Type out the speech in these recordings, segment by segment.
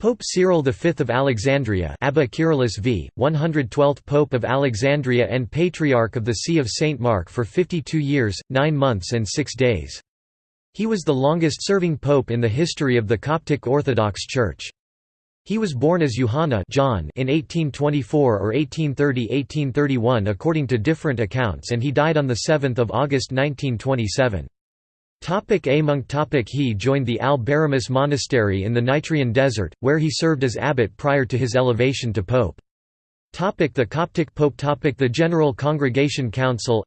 Pope Cyril V of Alexandria Abba Kyrillos v. 112th Pope of Alexandria and Patriarch of the See of St. Mark for 52 years, 9 months and 6 days. He was the longest-serving pope in the history of the Coptic Orthodox Church. He was born as Johanna John in 1824 or 1830–1831 according to different accounts and he died on 7 August 1927. Topic A monk topic He joined the Al-Baramus monastery in the Nitrian desert, where he served as abbot prior to his elevation to pope. Topic the Coptic Pope topic The General Congregation Council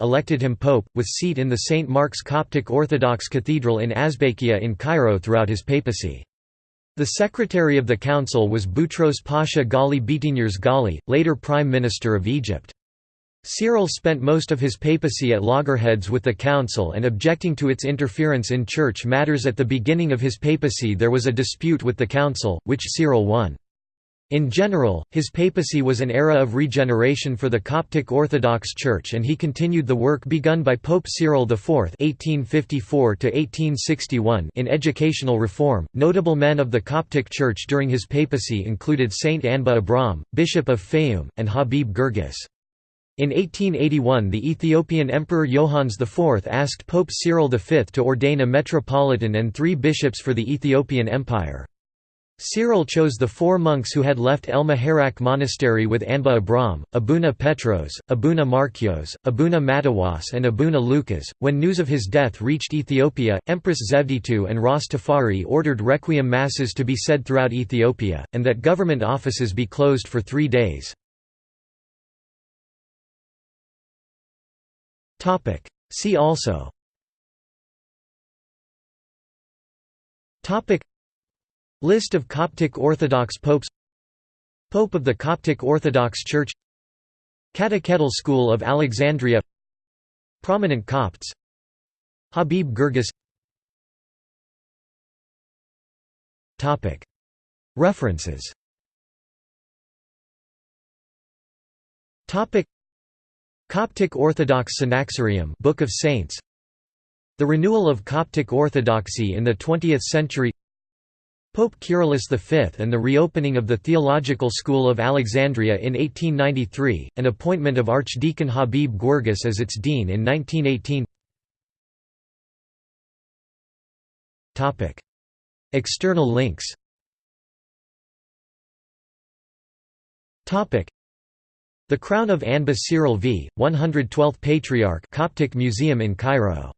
elected him pope, with seat in the St. Mark's Coptic Orthodox Cathedral in Azbakia in Cairo throughout his papacy. The secretary of the council was Boutros Pasha Ghali Bitigners Ghali, later Prime Minister of Egypt. Cyril spent most of his papacy at loggerheads with the council and objecting to its interference in church matters at the beginning of his papacy there was a dispute with the council, which Cyril won. In general, his papacy was an era of regeneration for the Coptic Orthodox Church and he continued the work begun by Pope Cyril IV (1854–1861) in educational reform. Notable men of the Coptic Church during his papacy included Saint Anba Abram, Bishop of Fayum, and Habib Girgis. In 1881 the Ethiopian Emperor Johannes IV asked Pope Cyril V to ordain a metropolitan and three bishops for the Ethiopian Empire. Cyril chose the four monks who had left El Muharraq monastery with Anba Abram, Abuna Petros, Abuna Markios, Abuna Matawas and Abuna Lucas. When news of his death reached Ethiopia, Empress Zewditu and Ras Tafari ordered requiem masses to be said throughout Ethiopia, and that government offices be closed for three days. See also. List of Coptic Orthodox popes. Pope of the Coptic Orthodox Church. Catechetical School of Alexandria. Prominent Copts. Habib Topic. References. Coptic Orthodox Synaxarium Book of Saints. The renewal of Coptic Orthodoxy in the 20th century. Pope Kyrillos V and the reopening of the Theological School of Alexandria in 1893, and appointment of Archdeacon Habib Girgis as its dean in 1918 External links the Crown of Anba Cyril v. 112th Patriarch Coptic Museum in Cairo